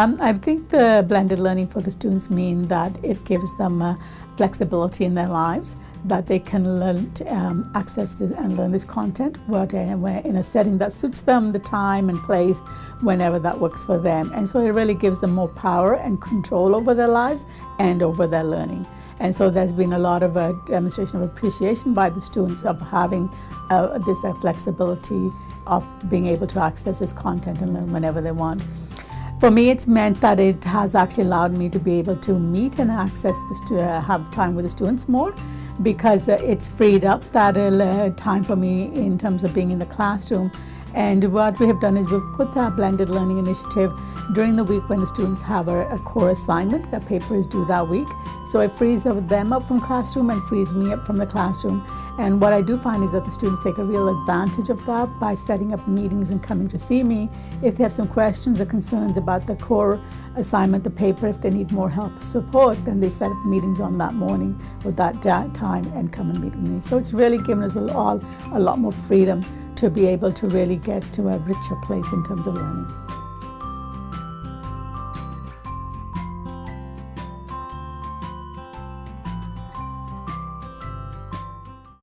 Um, I think the blended learning for the students mean that it gives them uh, flexibility in their lives, that they can learn to, um, access this and learn this content in a setting that suits them, the time and place, whenever that works for them. And so it really gives them more power and control over their lives and over their learning. And so there's been a lot of a demonstration of appreciation by the students of having uh, this uh, flexibility of being able to access this content and learn whenever they want. For me, it's meant that it has actually allowed me to be able to meet and access this to uh, have time with the students more because uh, it's freed up that uh, time for me in terms of being in the classroom. And what we have done is we've put that blended learning initiative during the week when the students have a, a core assignment that paper is due that week. So it frees them up from classroom and frees me up from the classroom. And what I do find is that the students take a real advantage of that by setting up meetings and coming to see me. If they have some questions or concerns about the core assignment, the paper, if they need more help or support, then they set up meetings on that morning or that time and come and meet with me. So it's really given us all a lot more freedom to be able to really get to a richer place in terms of learning.